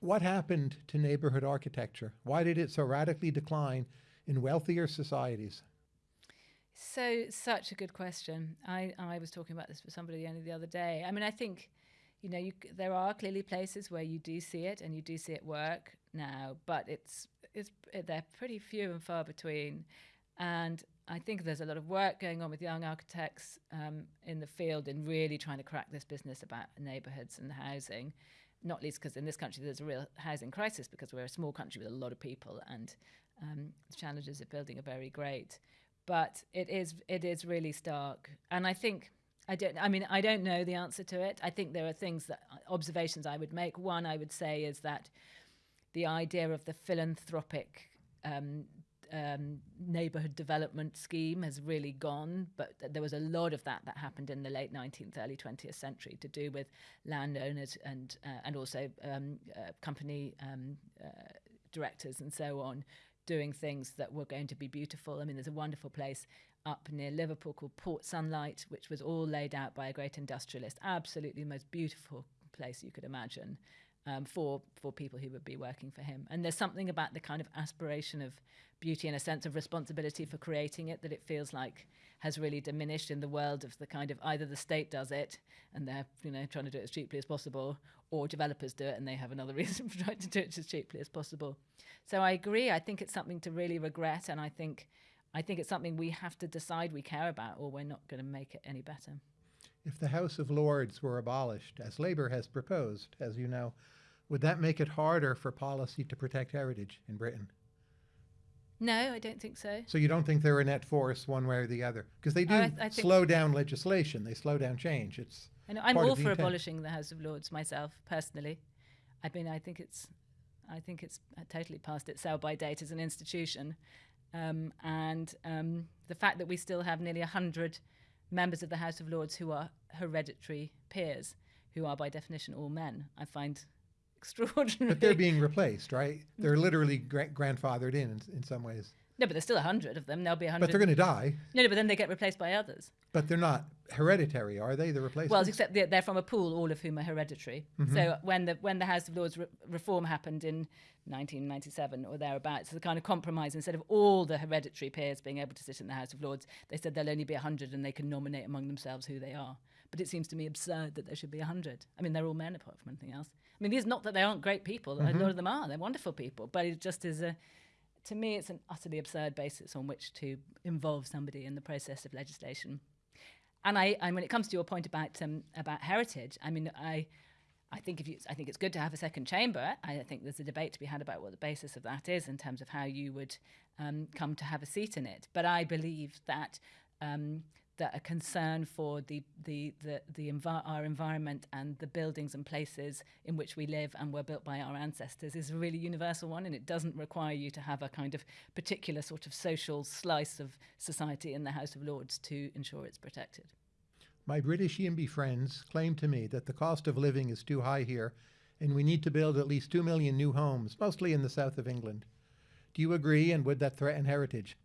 what happened to neighborhood architecture? Why did it so radically decline in wealthier societies? So, such a good question. I, I was talking about this with somebody only the other day. I mean, I think, you know, you, there are clearly places where you do see it and you do see it work now, but it's, it's they're pretty few and far between. And I think there's a lot of work going on with young architects um, in the field in really trying to crack this business about neighborhoods and housing not least because in this country there's a real housing crisis because we're a small country with a lot of people and um, the challenges of building are very great. But it is it is really stark, and I think I don't. I mean, I don't know the answer to it. I think there are things that observations I would make. One I would say is that the idea of the philanthropic um, um, neighborhood development scheme has really gone, but th- there was a lot of that that happened in the late 19th, early 20th century to do with landowners and uh, and also um, uh, company um, uh, directors and so on doing things that were going to be beautiful. I mean, there's a wonderful place up near Liverpool called Port Sunlight, which was all laid out by a great industrialist. Absolutely the most beautiful place you could imagine. Um, for for people who would be working for him. And there's something about the kind of aspiration of beauty and a sense of responsibility for creating it that it feels like has really diminished in the world of the kind of either the state does it and they're you know trying to do it as cheaply as possible or developers do it and they have another reason for trying to do it as cheaply as possible. So i agree. I think it's something to really regret and i think i think it's something we have to decide we care about or we're not going to make it any better if the house of lords were abolished as labor has proposed as you know would that make it harder for policy to protect heritage in britain no, I don't think so. So you don't think they're a net force one way or the other? Because they do I- I slow down legislation. They slow down change. It's I know, I'm part all for intent. abolishing the House of Lords myself, personally. I mean, I think it's, I think it's uh, totally past its sell-by date as an institution, um, and um, the fact that we still have nearly hundred members of the House of Lords who are hereditary peers, who are by definition all men, I find extraordinary. but they're being replaced, right? They're literally gra- grandfathered in, in in some ways. No, but there's still a hundred of them. There'll be a hundred. But they're going to die. no, no, but then they get replaced by others. But they're not hereditary, are they? The replacements. Well, except they're, they're from a pool, all of whom are hereditary. Mm-hmm. So when the when the House of Lords re- reform happened in 1997 or thereabouts, it's a kind of compromise. Instead of all the hereditary peers being able to sit in the House of Lords, they said there'll only be a 100 and they can nominate among themselves who they are. But it seems to me absurd that there should be a 100. I mean, they're all men apart from anything else. I mean, these not that they aren't great people. A lot of them are. They're wonderful people. But it just is a, to me, it's an utterly absurd basis on which to involve somebody in the process of legislation. And I, and when it comes to your point about um, about heritage, I mean, I, I think if you, I think it's good to have a second chamber. I think there's a debate to be had about what the basis of that is in terms of how you would um, come to have a seat in it. But I believe that um, that a concern for the the the, the envi- our environment and the buildings and places in which we live and were built by our ancestors is a really universal one, and it doesn't require you to have a kind of particular sort of social slice of society in the House of Lords to ensure it's protected. My British YIMBY friends claim to me that the cost of living is too high here, and we need to build at least two million new homes, mostly in the south of England. Do you agree, and would that threaten heritage?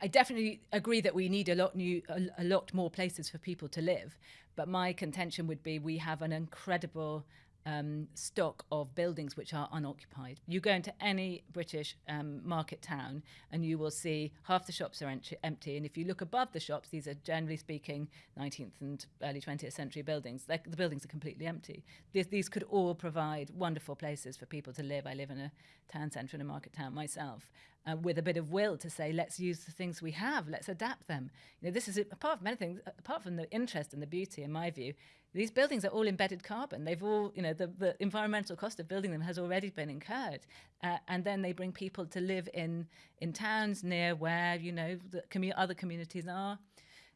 I definitely agree that we need a lot new, a, a, lot more places for people to live. But my contention would be we have an incredible um, stock of buildings which are unoccupied. You go into any British um, market town and you will see half the shops are empty. And if you look above the shops, these are generally speaking 19th and early 20th century buildings. They're, the buildings are completely empty. These, these could all provide wonderful places for people to live. I live in a town centre in a market town myself. Uh, with a bit of will to say, let's use the things we have, let's adapt them. You know, this is apart from anything, apart from the interest and the beauty, in my view, these buildings are all embedded carbon. They've all, you know, the, the environmental cost of building them has already been incurred. Uh, and then they bring people to live in, in towns near where, you know, the commu- other communities are.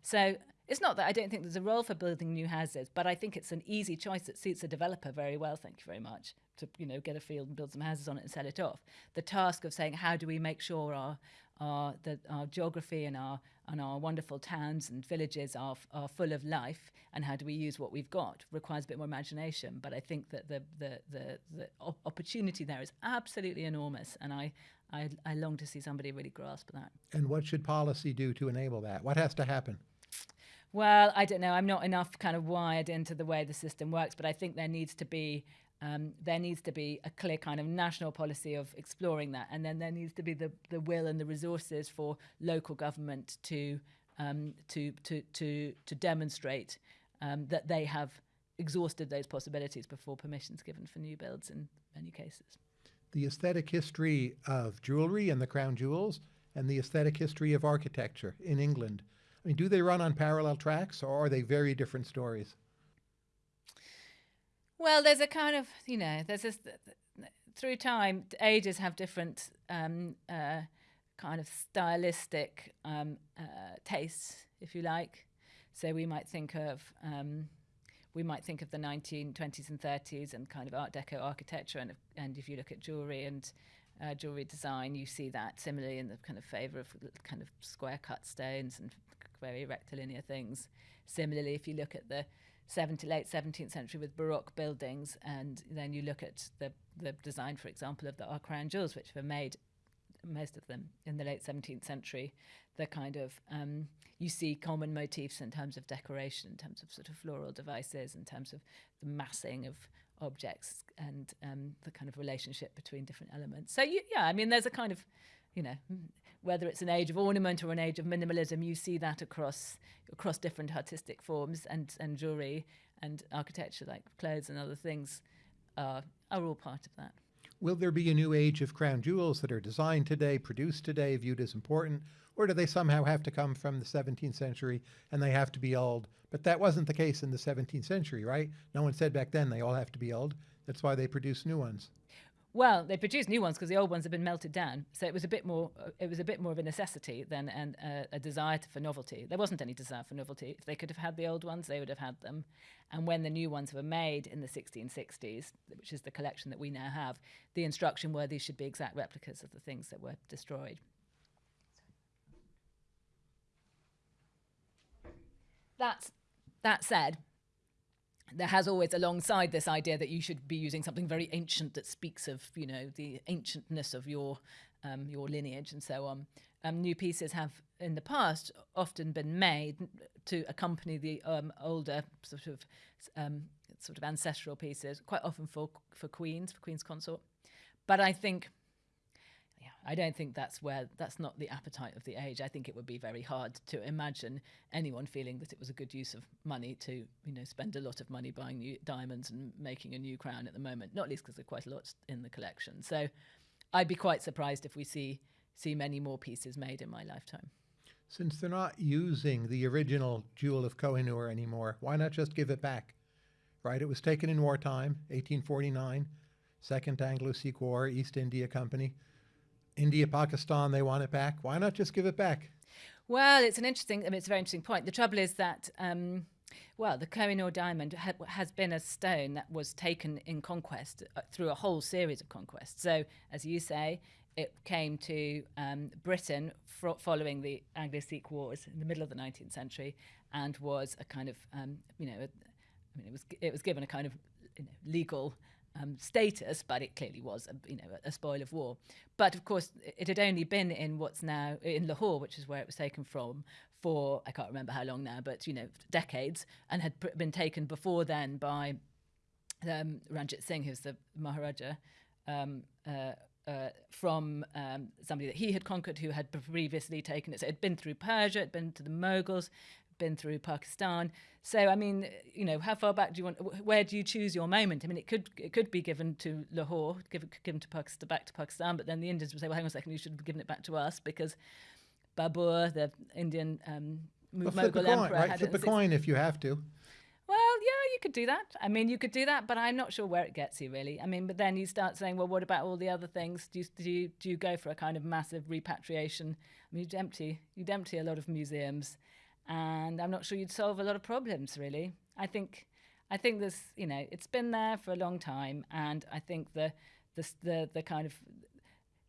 So it's not that I don't think there's a role for building new houses, but I think it's an easy choice that suits a developer very well, thank you very much, to, you know, get a field and build some houses on it and sell it off. The task of saying, how do we make sure our, our, the, our geography and our, and our wonderful towns and villages are, are full of life and how do we use what we've got requires a bit more imagination but I think that the, the, the, the opportunity there is absolutely enormous and I, I, I long to see somebody really grasp that. And what should policy do to enable that? What has to happen? Well, I don't know. I'm not enough kind of wired into the way the system works, but I think there needs to be um, there needs to be a clear kind of national policy of exploring that, and then there needs to be the, the will and the resources for local government to um, to, to to to demonstrate um, that they have exhausted those possibilities before permissions given for new builds in many cases. The aesthetic history of jewelry and the crown jewels, and the aesthetic history of architecture in England. I mean, do they run on parallel tracks, or are they very different stories? Well, there's a kind of, you know, there's this, through time, ages have different um, uh, kind of stylistic um, uh, tastes, if you like. So we might think of, um, we might think of the 1920s and 30s and kind of Art Deco architecture, and, and if you look at jewelry and uh, jewelry design, you see that similarly in the kind of favour of kind of square cut stones and very rectilinear things. Similarly, if you look at the 70, late 17th century with Baroque buildings, and then you look at the, the design, for example, of the our crown jewels, which were made, most of them, in the late 17th century. The kind of, um, you see common motifs in terms of decoration, in terms of sort of floral devices, in terms of the massing of objects and um, the kind of relationship between different elements. So, you, yeah, I mean, there's a kind of, you know, whether it's an age of ornament or an age of minimalism, you see that across across different artistic forms and, and jewelry and architecture, like clothes and other things, are are all part of that. Will there be a new age of crown jewels that are designed today, produced today, viewed as important, or do they somehow have to come from the 17th century and they have to be old? But that wasn't the case in the 17th century, right? No one said back then they all have to be old. That's why they produce new ones. Well, they produced new ones because the old ones have been melted down. So it was a bit more. Uh, it was a bit more of a necessity than an, uh, a desire for novelty. There wasn't any desire for novelty. If they could have had the old ones, they would have had them. And when the new ones were made in the 1660s, which is the collection that we now have, the instruction were these should be exact replicas of the things that were destroyed. That's that said, there has always alongside this idea that you should be using something very ancient that speaks of you know the ancientness of your um, your lineage and so on. Um, new pieces have in the past often been made to accompany the um, older sort of um, sort of ancestral pieces, quite often for for queens, for queens consort. But I think I don't think that's where that's not the appetite of the age. I think it would be very hard to imagine anyone feeling that it was a good use of money to, you know, spend a lot of money buying new diamonds and making a new crown at the moment. Not least because there's quite a lot in the collection. So, I'd be quite surprised if we see see many more pieces made in my lifetime. Since they're not using the original jewel of Kohinoor anymore, why not just give it back? right? It was taken in wartime, 1849, Second Anglo-Sikh War, East India Company. India, Pakistan, they want it back. Why not just give it back? Well, it's an interesting, I mean, it's a very interesting point. The trouble is that, um, well, the Kohinoor diamond ha- has been a stone that was taken in conquest uh, through a whole series of conquests. So, as you say, it came to um, Britain following the Anglo-Sikh Wars in the middle of the 19th century, and was a kind of, um, you know, a, I mean, it was it was given a kind of you know, legal um, status, but it clearly was, a, you know, a, a, spoil of war. But of course, it had only been in what's now in Lahore, which is where it was taken from, for I can't remember how long now, but you know, decades, and had been taken before then by um, Ranjit Singh, who's the Maharaja. Um, uh, uh, from um, somebody that he had conquered who had previously taken it. So it had been through Persia, it had been to the Mughals, been through Pakistan. So I mean, you know, how far back do you want? Where do you choose your moment? I mean, it could it could be given to Lahore, given given to Pakistan, back to Pakistan, but then the Indians would say, well, hang on a second, you should have given it back to us because Babur, the Indian um, Well, Mughal emperor, right? had Flip a coin if you have to. well, yeah, you could do that. I mean, you could do that, but I'm not sure where it gets you really. I mean, but then you start saying, well, what about all the other things? Do you do you, do you go for a kind of massive repatriation? I mean, you'd empty you'd empty a lot of museums, and I'm not sure you'd solve a lot of problems really. I think I think there's you know it's been there for a long time, and I think the the the, the kind of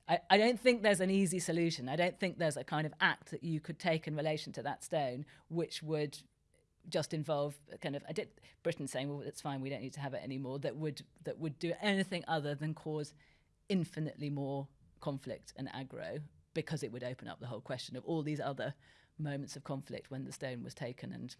I, I don't think there's an easy solution. I don't think there's a kind of act that you could take in relation to that stone which would just involve kind of I did Britain saying, well, it's fine, we don't need to have it anymore. That would that would do anything other than cause infinitely more conflict and aggro because it would open up the whole question of all these other moments of conflict when the stone was taken and.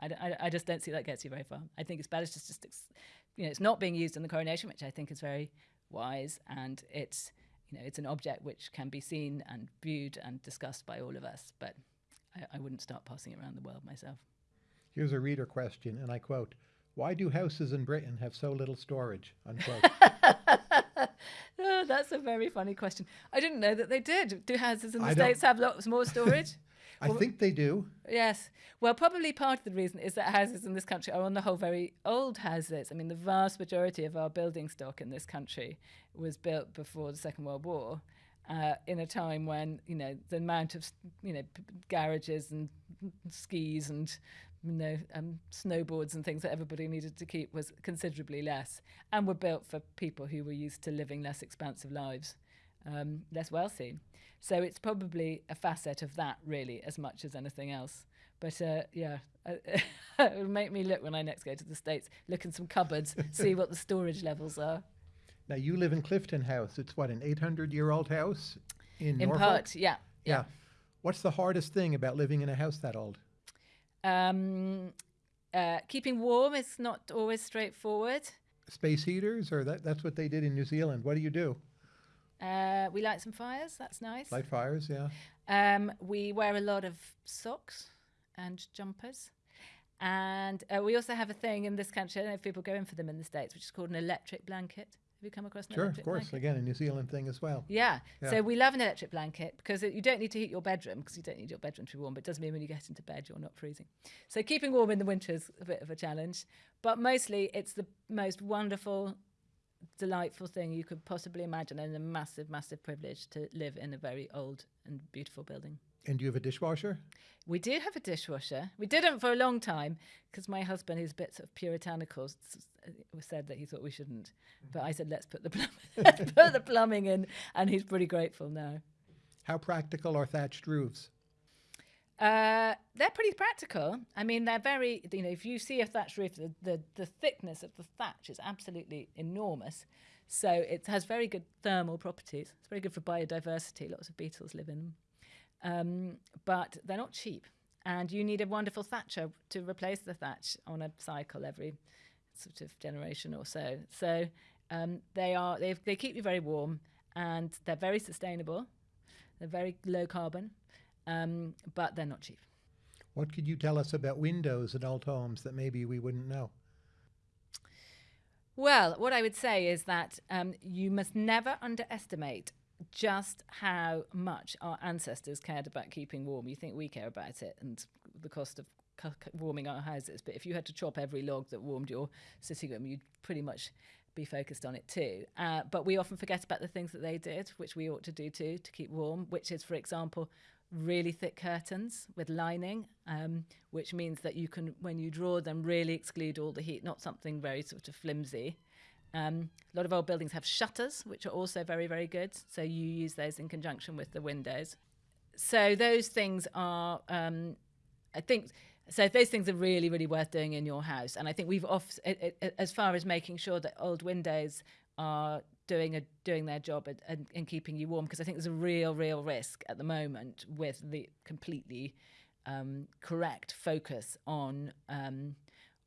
I don't know. I, don't- I, I just don't see that gets you very far. I think it's better to just, ex- you know, it's not being used in the coronation, which I think is very wise, and it's, you know, it's an object which can be seen and viewed and discussed by all of us. But I, I wouldn't start passing it around the world myself. Here's a reader question, and I quote, why do houses in Britain have so little storage? Unquote. oh, that's a very funny question. I didn't know that they did. Do houses in the I don't- States have lots more storage? I think they do. yes. Well, probably part of the reason is that houses in this country are on the whole very old houses. I mean, the vast majority of our building stock in this country was built before the Second World War. Uh, in a time when you know the amount of you know p- garages and skis and you know um, snowboards and things that everybody needed to keep was considerably less, and were built for people who were used to living less expansive lives, um, less wealthy. So it's probably a facet of that, really, as much as anything else. But uh, yeah, uh, it'll make me look when I next go to the States, look in some cupboards, see what the storage levels are. Now you live in Clifton House. It's what an 800-year-old house in, In Norfolk. part, yeah. yeah. What's the hardest thing about living in a house that old? Um, uh, keeping warm is not always straightforward. Space heaters, or that, that's what they did in New Zealand. What do you do? Uh, we light some fires, that's nice. Light fires, yeah. Um, we wear a lot of socks and jumpers. And uh, we also have a thing in this country, I don't know if people go in for them in the States, which is called an electric blanket. Have you come across an Sure, of course. blanket? Again, a New Zealand thing as well. Yeah. Yeah. So we love an electric blanket because it, you don't need to heat your bedroom because you don't need your bedroom to be warm. But it does mean when you get into bed, you're not freezing. So keeping warm in the winter is a bit of a challenge. But mostly, it's the most wonderful, delightful thing you could possibly imagine and a massive, massive privilege to live in a very old and beautiful building. And do you have a dishwasher? We do have a dishwasher. We didn't for a long time because my husband, who's a bit sort of puritanical, s- said that he thought we shouldn't. But I said, let's put the plum- let's put the plumbing in, and he's pretty grateful now. How practical are thatched roofs? Uh, they're pretty practical. I mean, they're very, you know, if you see a thatched roof, the, the, the thickness of the thatch is absolutely enormous. So it has very good thermal properties. It's very good for biodiversity. Lots of beetles live in them. Um, but they're not cheap. And you need a wonderful thatcher to replace the thatch on a cycle every sort of generation or so. So um, they are they they keep you very warm and they're very sustainable. They're very low carbon, um, but they're not cheap. What could you tell us about windows in old homes that maybe we wouldn't know? Well, what I would say is that um, you must never underestimate just how much our ancestors cared about keeping warm. You think we care about it and the cost of warming our houses. But if you had to chop every log that warmed your sitting room, you'd pretty much be focused on it too. Uh, but we often forget about the things that they did, which we ought to do too to keep warm, which is, for example, really thick curtains with lining, um, which means that you can, when you draw them, really exclude all the heat, not something very sort of flimsy. Um, a lot of old buildings have shutters, which are also very, very good. So you use those in conjunction with the windows. So those things are, um, I think, so those things are really, really worth doing in your house. And I think we've off as far as making sure that old windows are doing a doing their job and keeping you warm, because I think there's a real, real risk at the moment with the completely um, correct focus on um,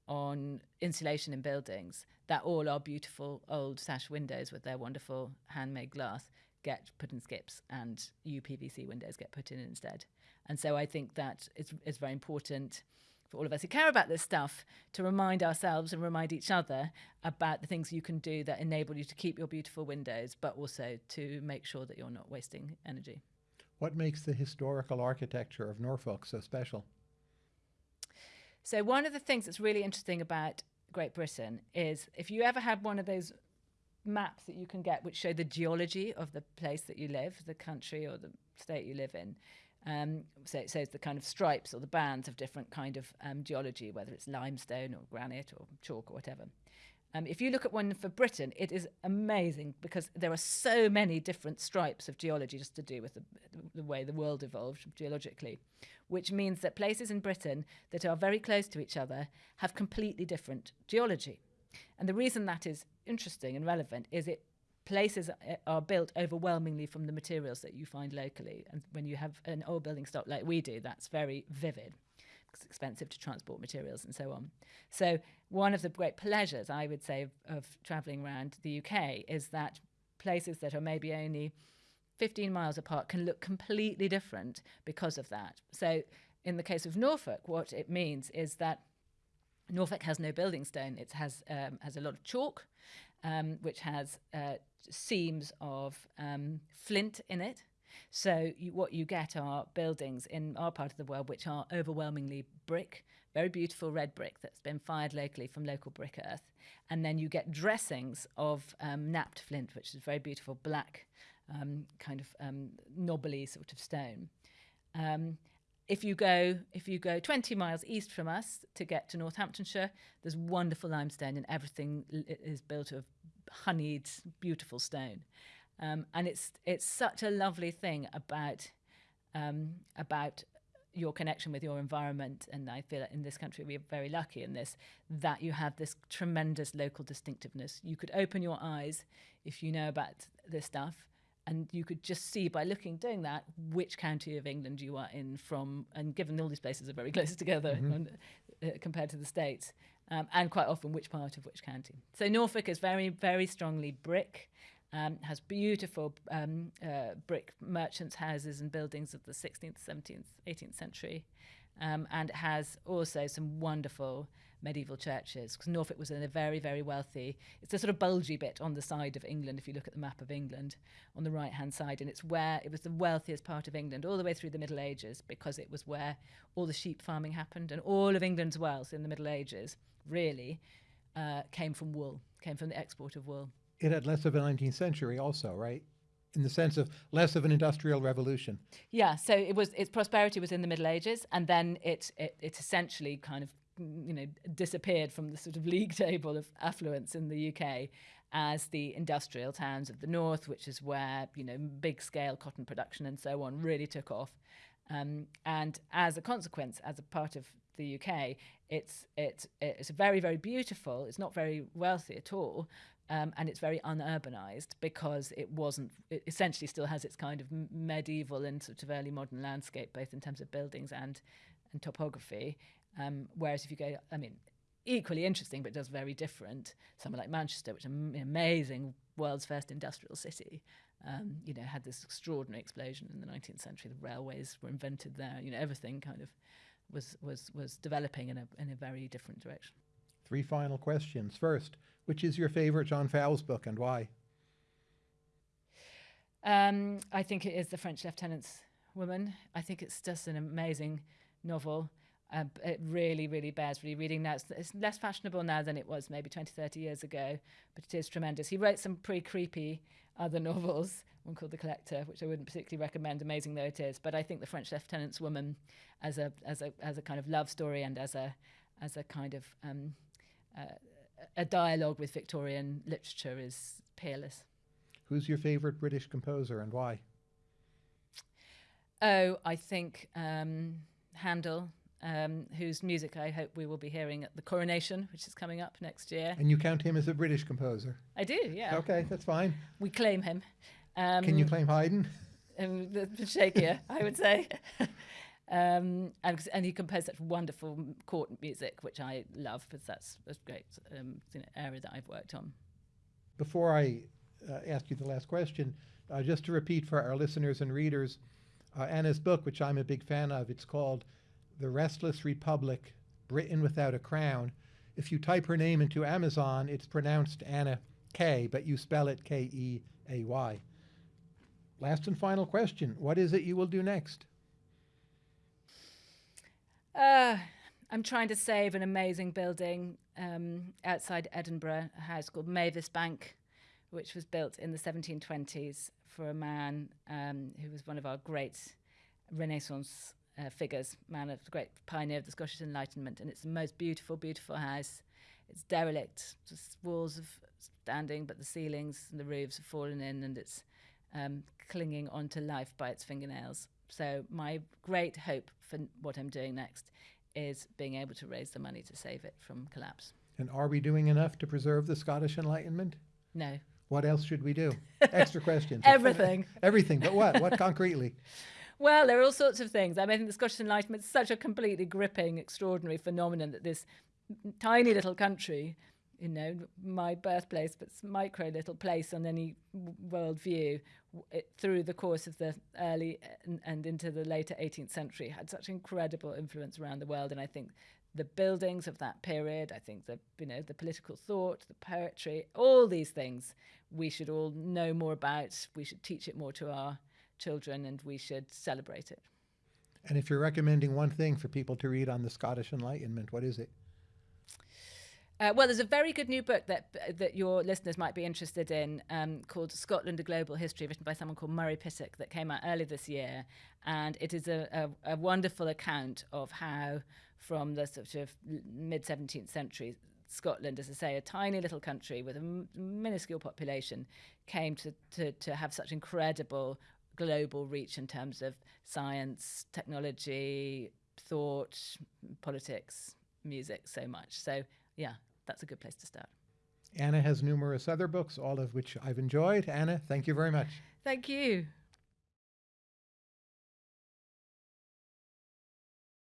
on insulation in buildings that all our beautiful old sash windows with their wonderful handmade glass get put in skips and UPVC windows get put in instead. And so I think that it's, it's very important for all of us who care about this stuff to remind ourselves and remind each other about the things you can do that enable you to keep your beautiful windows, but also to make sure that you're not wasting energy. What makes the historical architecture of Norfolk so special? So, one of the things that's really interesting about Great Britain is if you ever had one of those maps that you can get which show the geology of the place that you live, the country or the state you live in. Um, so it shows the kind of stripes or the bands of different kind of um, geology, whether it's limestone or granite or chalk or whatever. Um, if you look at one for Britain, it is amazing because there are so many different stripes of geology just to do with the, the way the world evolved geologically, which means that places in Britain that are very close to each other have completely different geology. And the reason that is interesting and relevant is it places are built overwhelmingly from the materials that you find locally. And when you have an old building stock like we do, that's very vivid. Expensive to transport materials and so on. So one of the great pleasures, I would say, of, of travelling around the UK is that places that are maybe only 15 miles apart can look completely different because of that. So in the case of Norfolk, what it means is that Norfolk has no building stone. It has um, has a lot of chalk, um, which has uh, seams of um, flint in it. So you, what you get are buildings in our part of the world which are overwhelmingly brick, very beautiful red brick that's been fired locally from local brick earth, and then you get dressings of um, knapped flint, which is very beautiful black, um, kind of um, knobbly sort of stone. Um, if you go if you go 20 miles east from us to get to Northamptonshire, there's wonderful limestone, and everything is built of honeyed, beautiful stone. Um, and it's it's such a lovely thing about um, about your connection with your environment. And I feel that in this country we are very lucky in this that you have this tremendous local distinctiveness. You could open your eyes if you know about this stuff and you could just see by looking doing that which county of England you are in from and given all these places are very close together mm-hmm. on, uh, compared to the states um, and quite often which part of which county so Norfolk is very very strongly brick um, has beautiful um, uh, brick merchants houses and buildings of the 16th 17th 18th century um, and it has also some wonderful medieval churches because Norfolk was in a very, very wealthy. It's a sort of bulgy bit on the side of England if you look at the map of England on the right hand side, and it's where it was the wealthiest part of England all the way through the Middle Ages because it was where all the sheep farming happened, and all of England's wealth in the Middle Ages really uh, came from wool, came from the export of wool. It had less of a 19th century, also, right? in the sense of less of an industrial revolution. Yeah, so it was its prosperity was in the Middle Ages, and then it it, it essentially kind of you know disappeared from the sort of league table of affluence in the UK as the industrial towns of the north, which is where you know big scale cotton production and so on really took off. Um, and as a consequence, as a part of the UK, it's it's it's very very beautiful. It's not very wealthy at all, um, and it's very unurbanized because it wasn't. It essentially still has its kind of medieval and sort of early modern landscape, both in terms of buildings and and topography. Um, whereas if you go, I mean, equally interesting, but does very different. Somewhere like Manchester, which is an amazing world's first industrial city, um, you know, had this extraordinary explosion in the 19th century. The railways were invented there. You know, everything kind of was was was developing in a in a very different direction. Three final questions. First, which is your favorite John Fowles book and why? Um, I think it is The French Lieutenant's Woman. I think it's just an amazing novel. Uh, it really, really bears rereading now. It's, it's less fashionable now than it was maybe 20, 30 years ago, but it is tremendous. He wrote some pretty creepy other novels, one called The Collector, which I wouldn't particularly recommend, amazing though it is. But I think The French Lieutenant's Woman, as a as a as a kind of love story and as a as a kind of um, uh, a dialogue with Victorian literature, is peerless. Who's your favorite British composer and why? Oh, I think um, Handel, um, whose music I hope we will be hearing at the coronation, which is coming up next year. And you count him as a British composer. I do, yeah. Okay, that's fine. We claim him. Um, Can you claim Haydn? um, shakier, I would say. um, and, and he composed such wonderful court music, which I love because that's a great um, you know, area that I've worked on. Before I uh, ask you the last question, uh, just to repeat for our listeners and readers, uh, Anna's book, which I'm a big fan of, it's called The Restless Republic Britain Without a Crown. If you type her name into Amazon, it's pronounced Anna K, but you spell it K E A Y. Last and final question What is it you will do next? Uh, I'm trying to save an amazing building um, outside Edinburgh, a house called Mavisbank, which was built in the 1720s for a man um, who was one of our great Renaissance uh, figures, man of the great pioneer of the Scottish Enlightenment. And it's the most beautiful, beautiful house. It's derelict, just walls of standing, but the ceilings and the roofs have fallen in, and it's um, clinging onto life by its fingernails. So my great hope for what I'm doing next is being able to raise the money to save it from collapse. And are we doing enough to preserve the Scottish Enlightenment? No, What else should we do? Extra questions. everything. Everything, but what? What concretely? Well, there are all sorts of things. I mean, I think the Scottish Enlightenment is such a completely gripping, extraordinary phenomenon that this tiny little country, you know, my birthplace, but micro little place on any w- world view, it, through the course of the early uh, and, and into the later 18th century, had such incredible influence around the world. And I think the buildings of that period, I think the you know the political thought, the poetry, all these things, we should all know more about. We should teach it more to our children, and we should celebrate it. And if you're recommending one thing for people to read on the Scottish Enlightenment, what is it? Uh, well, there's a very good new book that that your listeners might be interested in um, called Scotland: A Global History, written by someone called Murray Pittock, that came out earlier this year, and it is a, a, a wonderful account of how, from the sort of mid 17th century, Scotland, as I say, a tiny little country with a m- minuscule population, came to, to, to have such incredible global reach in terms of science, technology, thought, politics, music, so much. So, yeah, that's a good place to start. Anna has numerous other books, all of which I've enjoyed. Anna, thank you very much. Thank you.